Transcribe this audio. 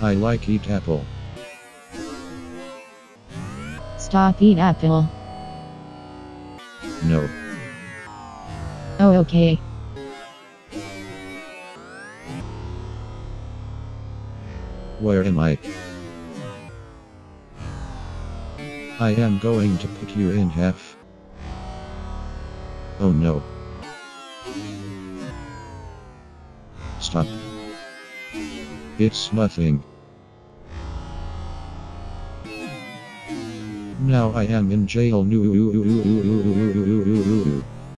I like eat apple. Stop eat apple. No. Oh okay. Where am I? I am going to put you in half. Oh no. Stop. It's nothing. Now I am in jail.